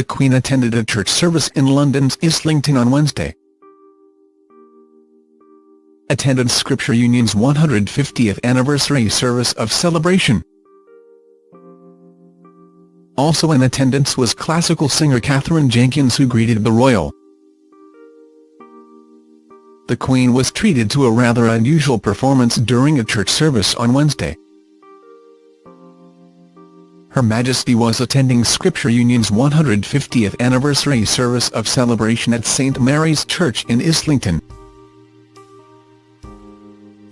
the Queen attended a church service in London's Islington on Wednesday. Attended Scripture Union's 150th anniversary service of celebration. Also in attendance was classical singer Katherine Jenkins who greeted the royal. The Queen was treated to a rather unusual performance during a church service on Wednesday. Her Majesty was attending Scripture Union's 150th anniversary service of celebration at St Mary's Church in Islington.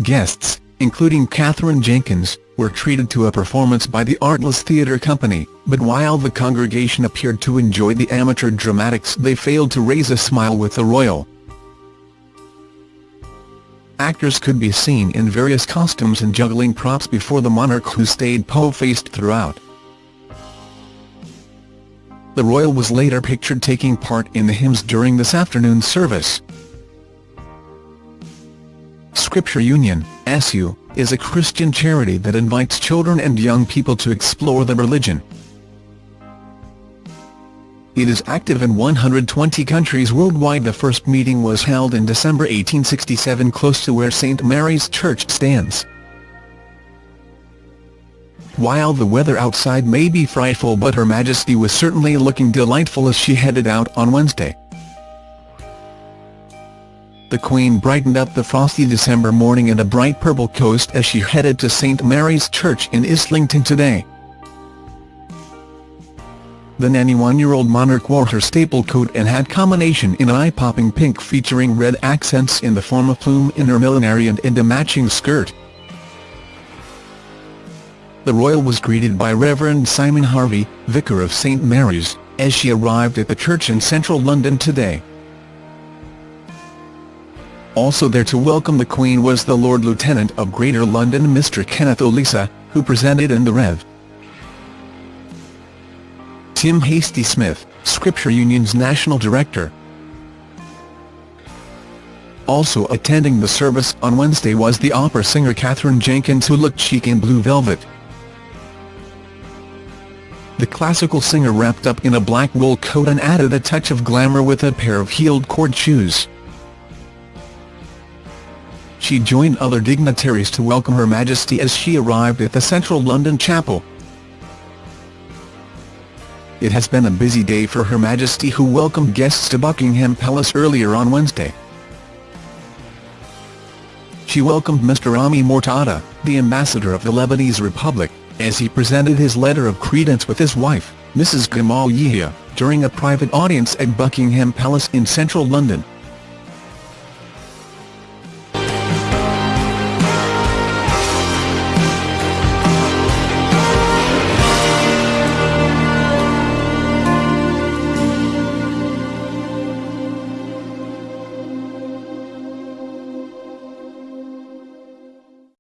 Guests, including Katherine Jenkins, were treated to a performance by the Artless Theatre Company, but while the congregation appeared to enjoy the amateur dramatics they failed to raise a smile with the royal. Actors could be seen in various costumes and juggling props before the monarch who stayed po-faced throughout. The royal was later pictured taking part in the hymns during this afternoon's service. Scripture Union, SU, is a Christian charity that invites children and young people to explore the religion. It is active in 120 countries worldwide The first meeting was held in December 1867 close to where St Mary's Church stands. While the weather outside may be frightful but Her Majesty was certainly looking delightful as she headed out on Wednesday. The Queen brightened up the frosty December morning in a bright purple coast as she headed to St Mary's Church in Islington today. The 91-year-old monarch wore her staple coat and hat combination in an eye-popping pink featuring red accents in the form of plume in her millinery and, and a matching skirt the royal was greeted by Reverend Simon Harvey, Vicar of St Mary's, as she arrived at the church in central London today. Also there to welcome the Queen was the Lord Lieutenant of Greater London Mr Kenneth Olisa, who presented in the Rev. Tim Hastie-Smith, Scripture Union's National Director. Also attending the service on Wednesday was the opera singer Katherine Jenkins who looked chic in blue velvet. The classical singer wrapped up in a black wool coat and added a touch of glamour with a pair of heeled cord shoes. She joined other dignitaries to welcome Her Majesty as she arrived at the central London chapel. It has been a busy day for Her Majesty who welcomed guests to Buckingham Palace earlier on Wednesday. She welcomed Mr Rami Mortada, the ambassador of the Lebanese Republic, as he presented his letter of credence with his wife, Mrs Gamal Yahya, during a private audience at Buckingham Palace in central London.